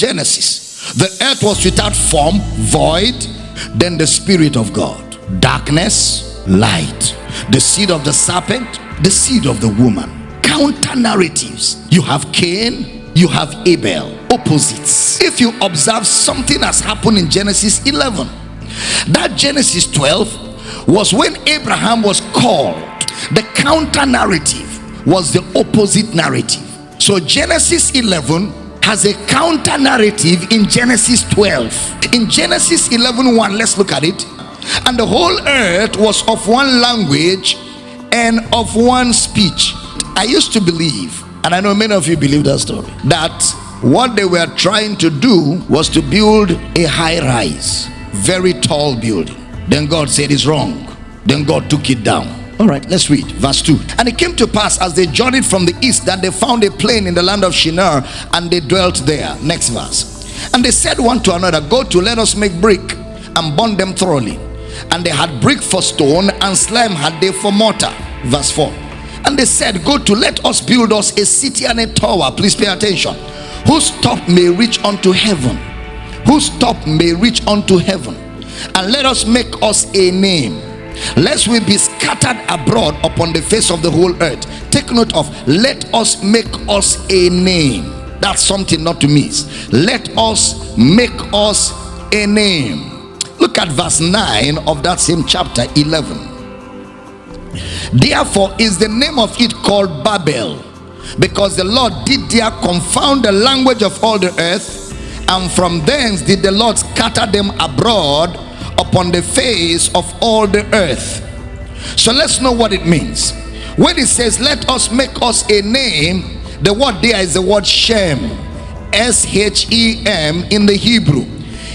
Genesis. The earth was without form, void, then the Spirit of God. Darkness, light. The seed of the serpent, the seed of the woman. Counter narratives. You have Cain, you have Abel. Opposites. If you observe, something has happened in Genesis 11. That Genesis 12 was when Abraham was called. The counter narrative was the opposite narrative. So Genesis 11 has a counter narrative in Genesis 12. In Genesis 11 1, let's look at it. And the whole earth was of one language and of one speech. I used to believe, and I know many of you believe that story, that what they were trying to do was to build a high rise, very tall building. Then God said it's wrong. Then God took it down. All right, let's read verse 2. And it came to pass as they journeyed from the east that they found a plain in the land of Shinar and they dwelt there. Next verse. And they said one to another, Go to, let us make brick and burn them thoroughly. And they had brick for stone and slime had they for mortar. Verse 4. And they said, Go to, let us build us a city and a tower. Please pay attention. Whose top may reach unto heaven. Whose top may reach unto heaven. And let us make us a name lest we be scattered abroad upon the face of the whole earth. Take note of let us make us a name. That's something not to miss. Let us make us a name. Look at verse 9 of that same chapter 11 therefore is the name of it called babel because the lord did there confound the language of all the earth and from thence did the lord scatter them abroad upon the face of all the earth. So let's know what it means. When it says, Let us make us a name, the word there is the word Shem, S H E M in the Hebrew.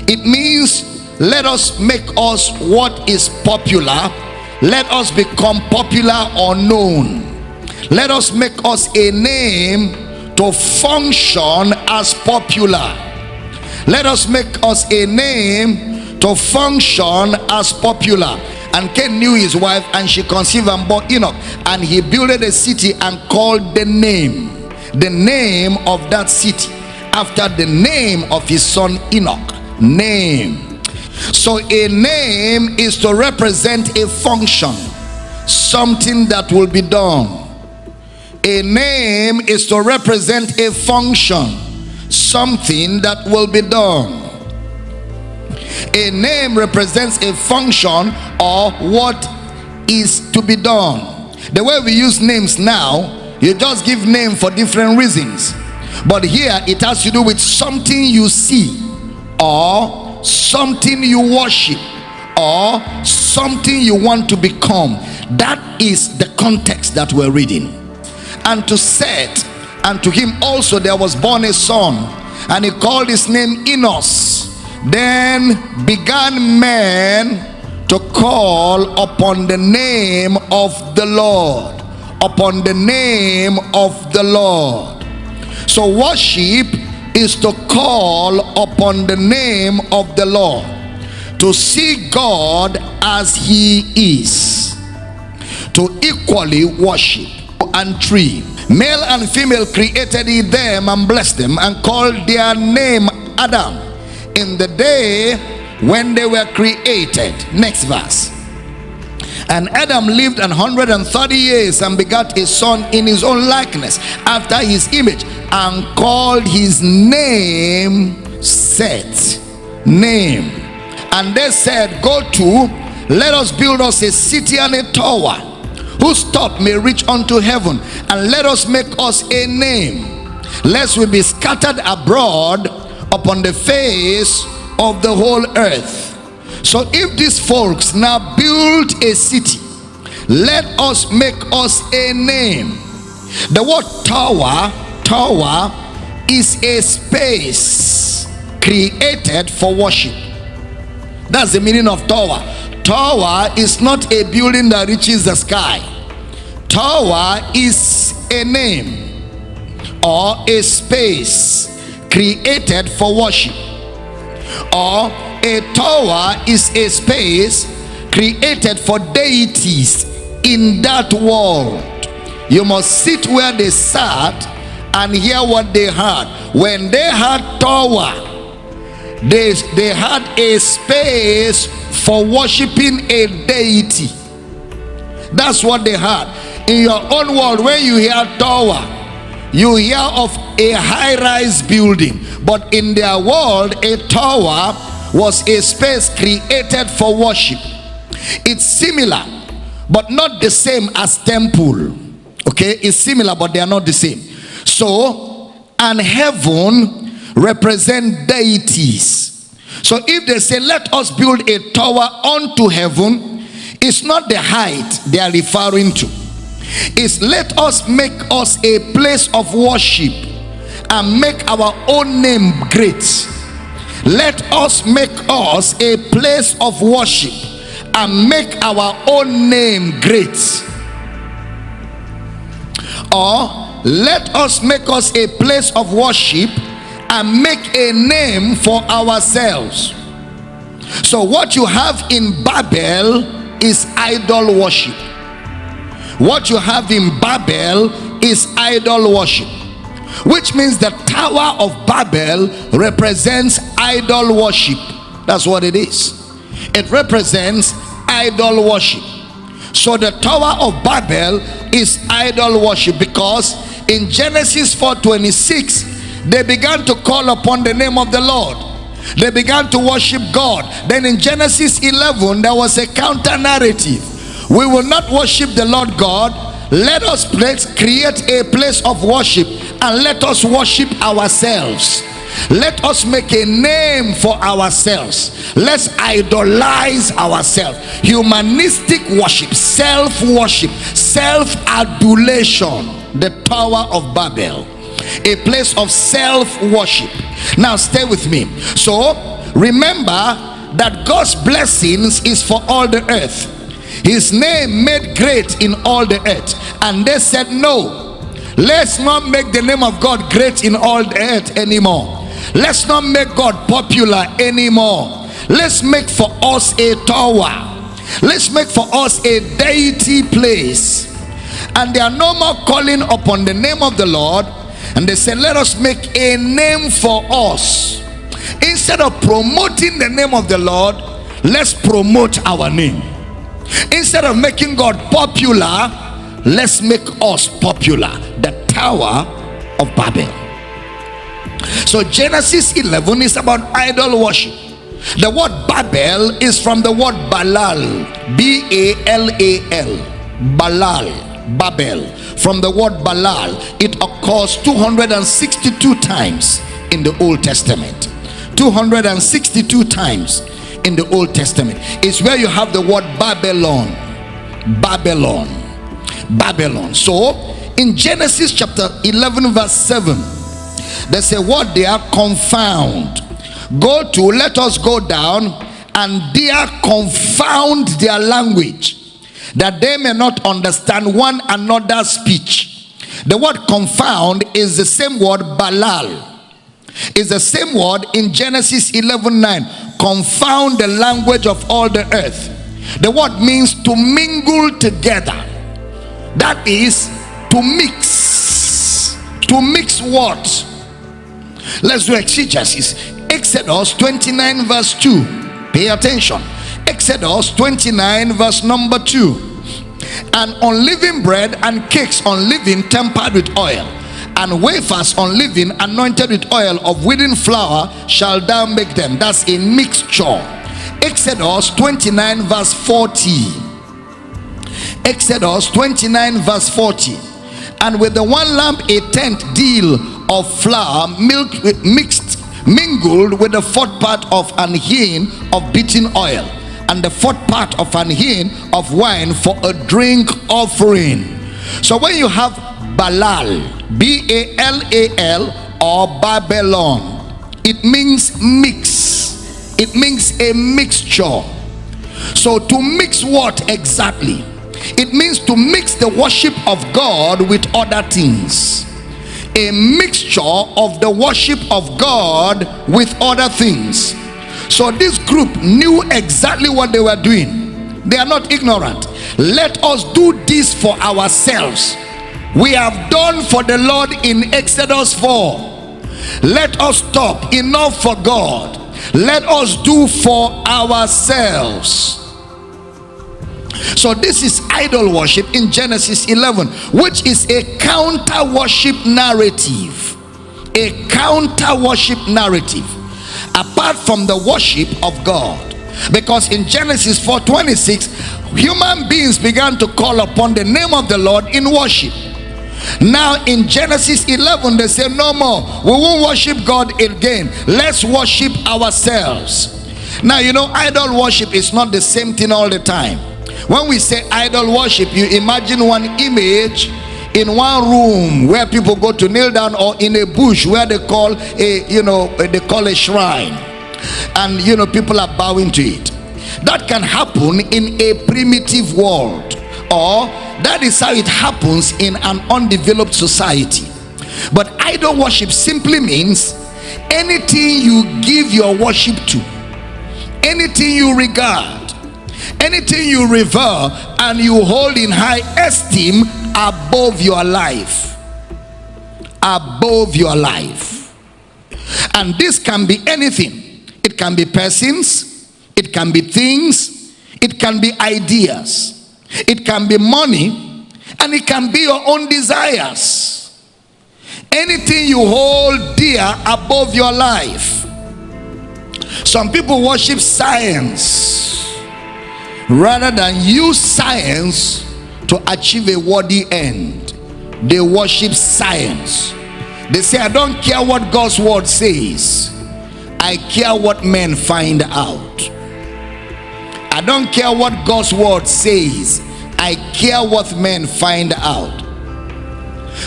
It means, Let us make us what is popular, let us become popular or known. Let us make us a name to function as popular. Let us make us a name to function as popular. And Cain knew his wife and she conceived and bore Enoch. And he builded a city and called the name the name of that city after the name of his son Enoch. Name. So a name is to represent a function something that will be done. A name is to represent a function something that will be done a name represents a function or what is to be done. The way we use names now, you just give name for different reasons. But here it has to do with something you see or something you worship or something you want to become. That is the context that we're reading. And to Seth and to him also there was born a son and he called his name Enos then began men to call upon the name of the Lord. Upon the name of the Lord. So worship is to call upon the name of the Lord. To see God as he is. To equally worship and tree. Male and female created he them and blessed them and called their name Adam in the day when they were created. Next verse. And Adam lived an hundred and thirty years and begat a son in his own likeness after his image and called his name Seth. Name. And they said, Go to, let us build us a city and a tower whose top may reach unto heaven, and let us make us a name, lest we be scattered abroad upon the face of the whole earth. So if these folks now build a city, let us make us a name. The word tower, tower is a space created for worship. That's the meaning of tower. Tower is not a building that reaches the sky. Tower is a name or a space created for worship or a tower is a space created for deities in that world you must sit where they sat and hear what they had. When they had Tower, they, they had a space for worshiping a deity. That's what they had. In your own world, when you hear Tower, you hear of a high-rise building. But in their world, a tower was a space created for worship. It's similar, but not the same as temple. Okay, it's similar, but they are not the same. So, and heaven represent deities. So if they say, let us build a tower unto heaven, it's not the height they are referring to. It's let us make us a place of worship and make our own name great. Let us make us a place of worship and make our own name great. Or let us make us a place of worship and make a name for ourselves so what you have in babel is idol worship what you have in babel is idol worship which means the tower of babel represents idol worship. That's what it is. It represents idol worship. So the tower of babel is idol worship because in Genesis 4:26 they began to call upon the name of the Lord. They began to worship God. Then in Genesis 11 there was a counter narrative we will not worship the Lord God. Let us place, create a place of worship and let us worship ourselves. Let us make a name for ourselves. Let's idolize ourselves. Humanistic worship self-worship self-adulation the tower of babel. A place of self-worship. Now stay with me. So remember that god's blessings is for all the earth his name made great in all the earth. And they said no let's not make the name of god great in all the earth anymore. Let's not make god popular anymore. Let's make for us a tower. Let's make for us a deity place. And they are no more calling upon the name of the lord. And they say let us make a name for us. Instead of promoting the name of the lord let's promote our name instead of making god popular let's make us popular the tower of babel so Genesis 11 is about idol worship. The word Babel is from the word Balal. B-A-L-A-L. Balal. Babel. From the word Balal. It occurs 262 times in the Old Testament. 262 times in the Old Testament. It's where you have the word Babylon. Babylon. Babylon. So in Genesis chapter 11 verse 7 they say what they are confound go to let us go down and there confound their language that they may not understand one another's speech the word confound is the same word balal is the same word in genesis 11 9 confound the language of all the earth the word means to mingle together that is to mix to mix what Let's do exegesis. Exodus 29 verse 2. Pay attention. Exodus 29 verse number 2. And unleavened bread and cakes unleavened tempered with oil and wafers unleavened anointed with oil of wheaten flour shall thou make them. That's a mixture. Exodus 29 verse 40. Exodus 29 verse 40. And with the one lamp a tenth deal of flour milk mixed mingled with the fourth part of an hin of beaten oil and the fourth part of an hin of wine for a drink offering so when you have balal b-a-l-a-l or babylon it means mix it means a mixture so to mix what exactly it means to mix the worship of god with other things a mixture of the worship of God with other things. So this group knew exactly what they were doing. They are not ignorant. Let us do this for ourselves. We have done for the Lord in Exodus 4. Let us stop. Enough for God. Let us do for ourselves. So this is idol worship in Genesis 11, which is a counter worship narrative. A counter worship narrative apart from the worship of God. Because in Genesis 4:26, human beings began to call upon the name of the Lord in worship. Now in Genesis 11, they say, No more, we won't worship God again. Let's worship ourselves. Now, you know, idol worship is not the same thing all the time. When we say idol worship, you imagine one image in one room where people go to kneel down or in a bush where they call a you know they call a shrine and you know people are bowing to it that can happen in a primitive world or that is how it happens in an undeveloped society. But idol worship simply means anything you give your worship to anything you regard anything you revere and you hold in high esteem above your life. Above your life. And this can be anything. It can be persons. It can be things. It can be ideas it can be money and it can be your own desires. Anything you hold dear above your life. Some people worship science rather than use science to achieve a worthy end. They worship science. They say i don't care what god's word says. I care what men find out don't care what god's word says. I care what men find out.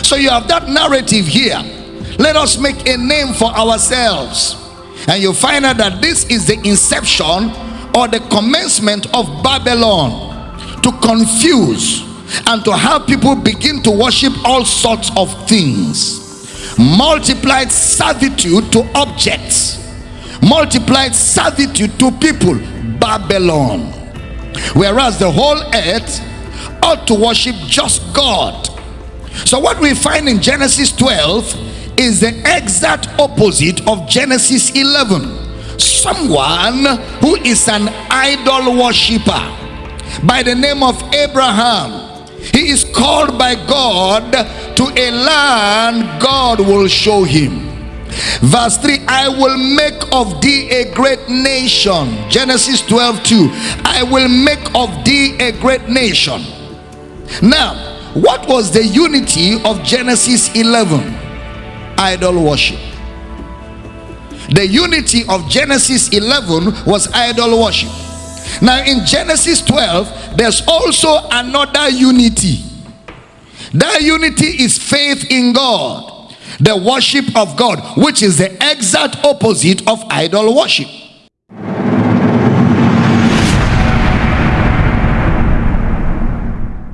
So you have that narrative here. Let us make a name for ourselves. And you find out that this is the inception or the commencement of babylon to confuse and to have people begin to worship all sorts of things. Multiplied servitude to objects multiplied servitude to people babylon whereas the whole earth ought to worship just god. So what we find in genesis 12 is the exact opposite of genesis 11 someone who is an idol worshiper by the name of abraham. He is called by God to a land God will show him. Verse 3 I will make of thee a great nation. Genesis 12 2. I will make of thee a great nation. Now, what was the unity of Genesis 11? Idol worship. The unity of Genesis 11 was idol worship. Now, in Genesis 12, there's also another unity. That unity is faith in God, the worship of God, which is the exact opposite of idol worship.